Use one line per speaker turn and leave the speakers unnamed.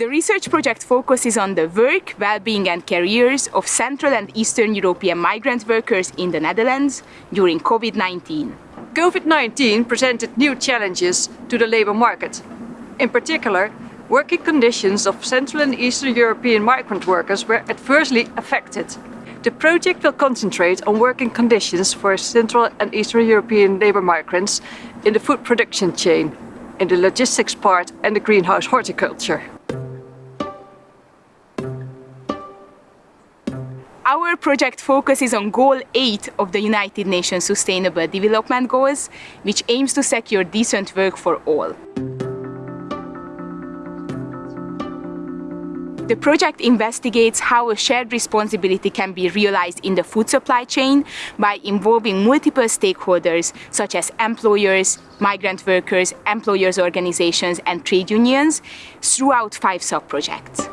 The research project focuses on the work, well-being and careers of Central and Eastern European migrant workers in the Netherlands during COVID-19.
COVID-19 presented new challenges to the labour market. In particular, working conditions of Central and Eastern European migrant workers were adversely affected. The project will concentrate on working conditions for Central and Eastern European labour migrants in the food production chain, in the logistics part and the greenhouse horticulture.
Our project focuses on Goal 8 of the United Nations Sustainable Development Goals, which aims to secure decent work for all. The project investigates how a shared responsibility can be realized in the food supply chain by involving multiple stakeholders such as employers, migrant workers, employers' organizations and trade unions throughout five sub-projects.